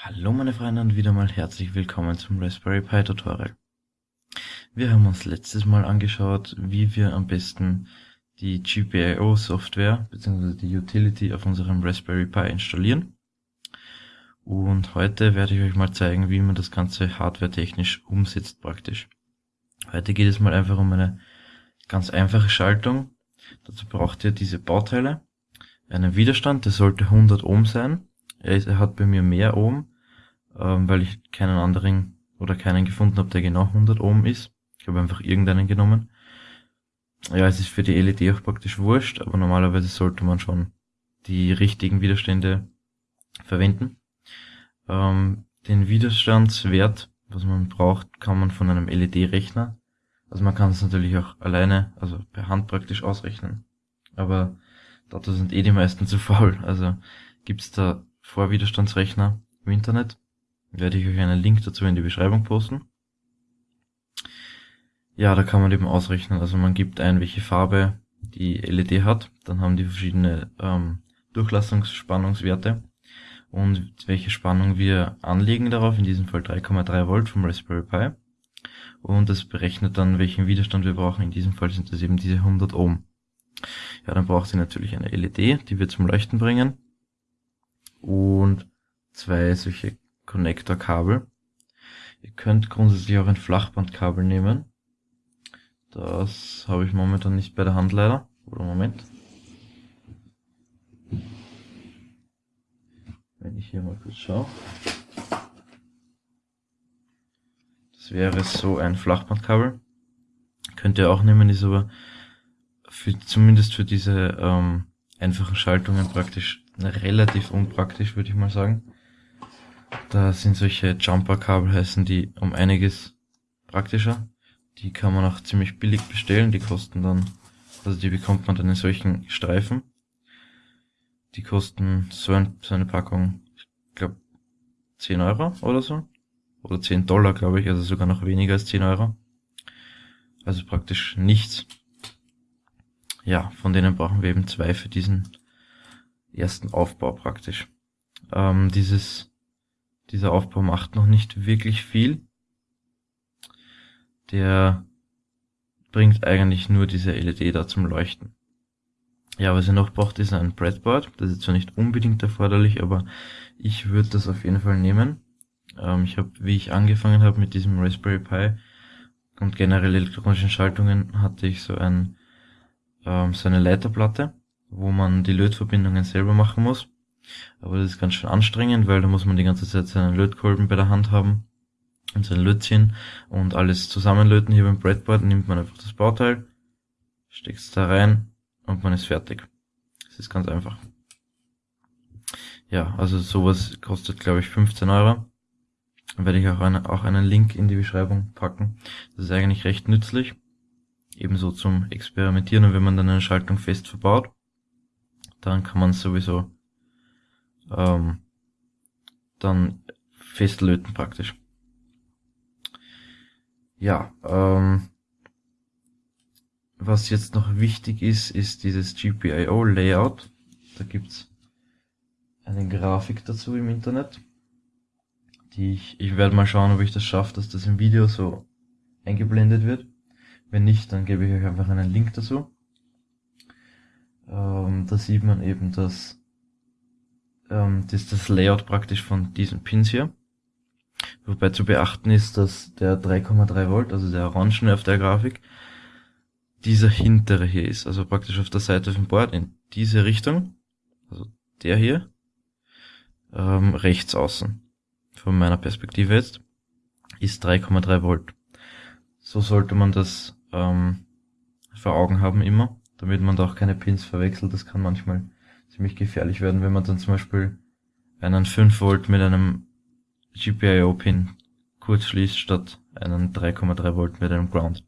Hallo meine Freunde und wieder mal herzlich willkommen zum Raspberry Pi Tutorial. Wir haben uns letztes Mal angeschaut, wie wir am besten die GPIO Software bzw. die Utility auf unserem Raspberry Pi installieren. Und heute werde ich euch mal zeigen, wie man das Ganze hardware-technisch umsetzt praktisch. Heute geht es mal einfach um eine ganz einfache Schaltung. Dazu braucht ihr diese Bauteile, einen Widerstand, der sollte 100 Ohm sein er, hat bei mir mehr Ohm, ähm, weil ich keinen anderen oder keinen gefunden habe, der genau 100 Ohm ist. Ich habe einfach irgendeinen genommen. Ja, es ist für die LED auch praktisch wurscht, aber normalerweise sollte man schon die richtigen Widerstände verwenden. Ähm, den Widerstandswert, was man braucht, kann man von einem LED-Rechner. Also man kann es natürlich auch alleine, also per Hand praktisch ausrechnen. Aber dazu sind eh die meisten zu faul. Also gibt's da Vorwiderstandsrechner im Internet. Werde ich euch einen Link dazu in die Beschreibung posten. Ja, da kann man eben ausrechnen. Also man gibt ein, welche Farbe die LED hat. Dann haben die verschiedene ähm, Durchlassungsspannungswerte und welche Spannung wir anlegen darauf, in diesem Fall 3,3 Volt vom Raspberry Pi. Und das berechnet dann, welchen Widerstand wir brauchen. In diesem Fall sind das eben diese 100 Ohm. Ja, dann braucht ihr natürlich eine LED, die wir zum Leuchten bringen und zwei solche Connector-Kabel. Ihr könnt grundsätzlich auch ein Flachbandkabel nehmen. Das habe ich momentan nicht bei der Hand leider. Oder Moment. Wenn ich hier mal kurz schaue. Das wäre so ein Flachbandkabel. Könnt ihr auch nehmen, ist aber für, zumindest für diese ähm, einfachen Schaltungen praktisch relativ unpraktisch, würde ich mal sagen. Da sind solche Jumper-Kabel heißen die um einiges praktischer. Die kann man auch ziemlich billig bestellen. Die kosten dann, also die bekommt man dann in solchen Streifen. Die kosten so, ein, so eine Packung, ich glaube 10 Euro oder so. Oder 10 Dollar, glaube ich, also sogar noch weniger als 10 Euro. Also praktisch nichts. Ja, von denen brauchen wir eben zwei für diesen ersten Aufbau praktisch. Ähm, dieses, dieser Aufbau macht noch nicht wirklich viel. Der bringt eigentlich nur diese LED da zum Leuchten. Ja, was ihr noch braucht, ist ein Breadboard. Das ist zwar nicht unbedingt erforderlich, aber ich würde das auf jeden Fall nehmen. Ähm, ich habe, wie ich angefangen habe mit diesem Raspberry Pi und generell elektronischen Schaltungen, hatte ich so ein ähm, so eine Leiterplatte wo man die Lötverbindungen selber machen muss. Aber das ist ganz schön anstrengend, weil da muss man die ganze Zeit seinen Lötkolben bei der Hand haben und sein Lötzchen und alles zusammenlöten. Hier beim Breadboard nimmt man einfach das Bauteil, steckt es da rein und man ist fertig. Das ist ganz einfach. Ja, also sowas kostet glaube ich 15 Euro. Dann werde ich auch, eine, auch einen Link in die Beschreibung packen. Das ist eigentlich recht nützlich. Ebenso zum Experimentieren und wenn man dann eine Schaltung fest verbaut dann kann man sowieso ähm, dann festlöten praktisch. Ja, ähm, was jetzt noch wichtig ist, ist dieses GPIO Layout. Da gibt's eine Grafik dazu im Internet. Die ich, ich werde mal schauen, ob ich das schaffe, dass das im Video so eingeblendet wird. Wenn nicht, dann gebe ich euch einfach einen Link dazu. Ähm, da sieht man eben, dass ähm, das das Layout praktisch von diesen Pins hier. Wobei zu beachten ist, dass der 3,3 Volt, also der Orangene auf der Grafik, dieser hintere hier ist, also praktisch auf der Seite vom Board in diese Richtung, also der hier, ähm, rechts außen, von meiner Perspektive jetzt, ist 3,3 Volt. So sollte man das ähm, vor Augen haben immer damit man da auch keine Pins verwechselt. Das kann manchmal ziemlich gefährlich werden, wenn man dann zum Beispiel einen 5 Volt mit einem GPIO-Pin kurz schließt, statt einen 3,3 Volt mit einem Ground.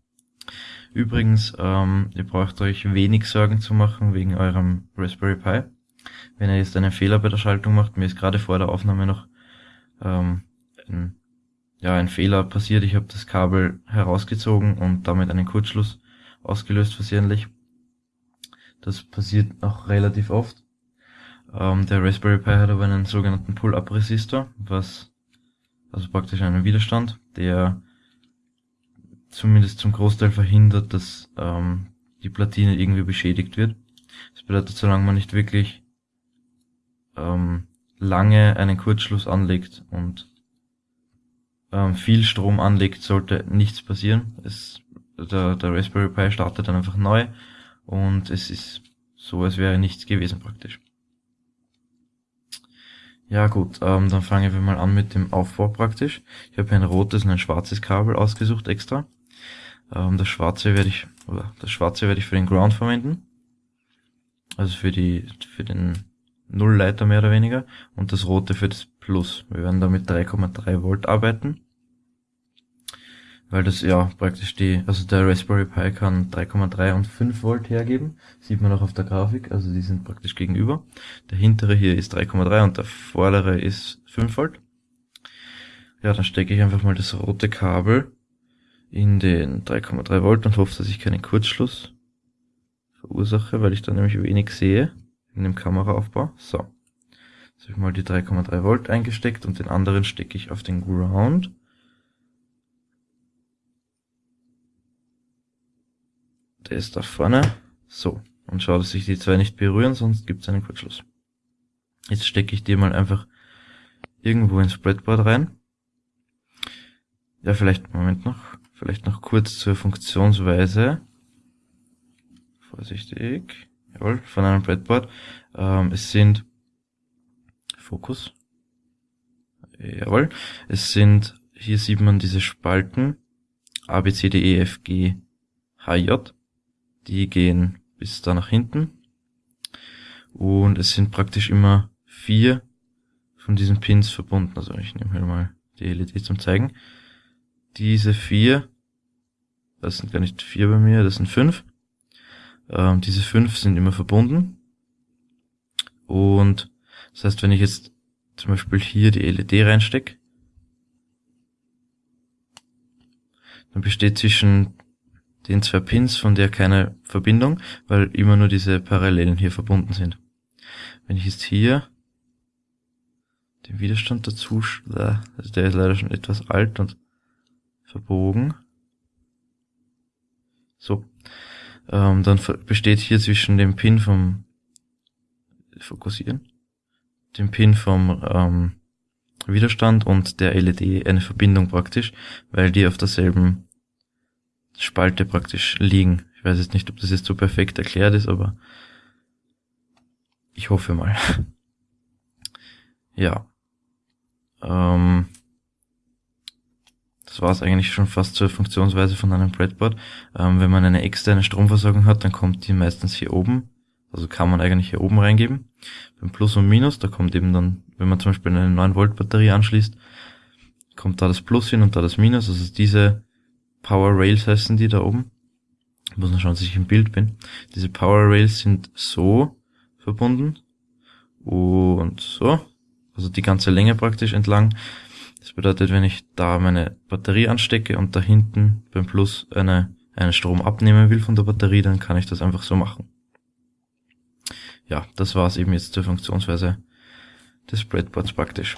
Übrigens, ähm, ihr braucht euch wenig Sorgen zu machen wegen eurem Raspberry Pi. Wenn ihr jetzt einen Fehler bei der Schaltung macht, mir ist gerade vor der Aufnahme noch ähm, ein, ja, ein Fehler passiert. Ich habe das Kabel herausgezogen und damit einen Kurzschluss ausgelöst versehentlich. Das passiert auch relativ oft. Ähm, der Raspberry Pi hat aber einen sogenannten Pull-Up-Resistor, was also praktisch einen Widerstand, der zumindest zum Großteil verhindert, dass ähm, die Platine irgendwie beschädigt wird. Das bedeutet, solange man nicht wirklich ähm, lange einen Kurzschluss anlegt und ähm, viel Strom anlegt, sollte nichts passieren. Es, der, der Raspberry Pi startet dann einfach neu und es ist so, als wäre nichts gewesen praktisch. Ja gut, ähm, dann fangen wir mal an mit dem Aufbau praktisch. Ich habe ein rotes und ein schwarzes Kabel ausgesucht extra. Ähm, das schwarze werde ich, oder das schwarze werde ich für den Ground verwenden. Also für die, für den Nullleiter mehr oder weniger. Und das rote für das Plus. Wir werden da mit 3,3 Volt arbeiten. Weil das ja praktisch die, also der Raspberry Pi kann 3,3 und 5 Volt hergeben. Sieht man auch auf der Grafik, also die sind praktisch gegenüber. Der hintere hier ist 3,3 und der vordere ist 5 Volt. Ja, dann stecke ich einfach mal das rote Kabel in den 3,3 Volt und hoffe, dass ich keinen Kurzschluss verursache, weil ich da nämlich wenig sehe in dem Kameraaufbau. So. Jetzt habe ich mal die 3,3 Volt eingesteckt und den anderen stecke ich auf den Ground. Der ist da vorne. So. Und schau, dass sich die zwei nicht berühren, sonst gibt es einen Kurzschluss. Jetzt stecke ich die mal einfach irgendwo ins Breadboard rein. Ja, vielleicht, Moment noch, vielleicht noch kurz zur Funktionsweise. Vorsichtig. Jawohl, von einem Breadboard. Ähm, es sind Fokus. Jawohl. Es sind, hier sieht man diese Spalten. A, B, C, D, E, F, G, H, J. Die gehen bis da nach hinten. Und es sind praktisch immer vier von diesen Pins verbunden. Also ich nehme hier mal die LED zum zeigen. Diese vier, das sind gar nicht vier bei mir, das sind fünf. Ähm, diese fünf sind immer verbunden. Und das heißt, wenn ich jetzt zum Beispiel hier die LED reinstecke, dann besteht zwischen den zwei Pins von der keine Verbindung, weil immer nur diese Parallelen hier verbunden sind. Wenn ich jetzt hier den Widerstand dazu, also der ist leider schon etwas alt und verbogen. So. Ähm, dann besteht hier zwischen dem Pin vom Fokussieren, dem Pin vom ähm, Widerstand und der LED eine Verbindung praktisch, weil die auf derselben Spalte praktisch liegen. Ich weiß jetzt nicht, ob das jetzt so perfekt erklärt ist, aber ich hoffe mal. ja. Ähm, das war es eigentlich schon fast zur Funktionsweise von einem Breadboard. Ähm, wenn man eine externe Stromversorgung hat, dann kommt die meistens hier oben. Also kann man eigentlich hier oben reingeben. Beim Plus und Minus, da kommt eben dann, wenn man zum Beispiel eine 9 Volt Batterie anschließt, kommt da das Plus hin und da das Minus. Also diese Power Rails heißen die da oben. Ich muss noch schauen, dass ich im Bild bin. Diese Power Rails sind so verbunden und so. Also die ganze Länge praktisch entlang. Das bedeutet, wenn ich da meine Batterie anstecke und da hinten beim Plus eine, einen Strom abnehmen will von der Batterie, dann kann ich das einfach so machen. Ja, das war's eben jetzt zur Funktionsweise des Breadboards praktisch.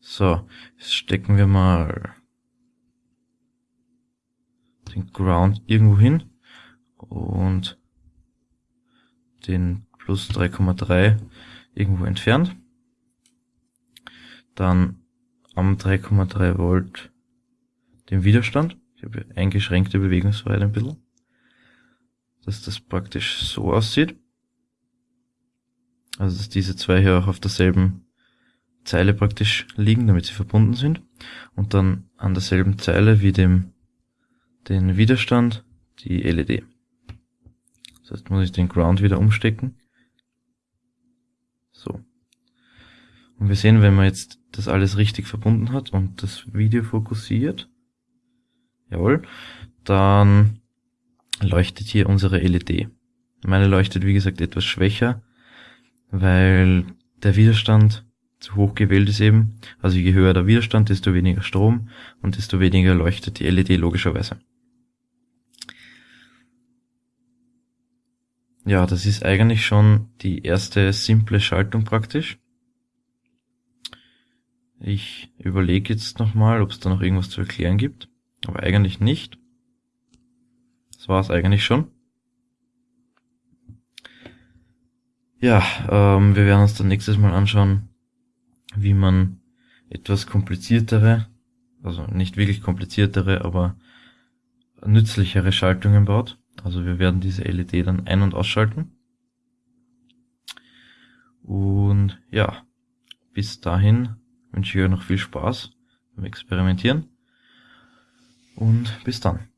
So, jetzt stecken wir mal den Ground irgendwo hin und den plus 3,3 irgendwo entfernt dann am 3,3 Volt den Widerstand. Ich habe eingeschränkte Bewegungsfreiheit ein bisschen. Dass das praktisch so aussieht. Also dass diese zwei hier auch auf derselben Zeile praktisch liegen, damit sie verbunden sind. Und dann an derselben Zeile wie dem den Widerstand die LED. Das heißt, muss ich den Ground wieder umstecken. So. Und wir sehen, wenn man jetzt das alles richtig verbunden hat und das Video fokussiert, jawohl, dann leuchtet hier unsere LED. Meine leuchtet, wie gesagt, etwas schwächer, weil der Widerstand zu hoch gewählt ist eben. Also je höher der Widerstand, desto weniger Strom und desto weniger leuchtet die LED logischerweise. Ja, das ist eigentlich schon die erste simple Schaltung praktisch. Ich überlege jetzt nochmal, ob es da noch irgendwas zu erklären gibt, aber eigentlich nicht. Das war es eigentlich schon. Ja, ähm, wir werden uns dann nächstes Mal anschauen, wie man etwas kompliziertere, also nicht wirklich kompliziertere, aber nützlichere Schaltungen baut. Also wir werden diese LED dann ein- und ausschalten. Und ja, bis dahin wünsche ich euch noch viel Spaß beim Experimentieren und bis dann.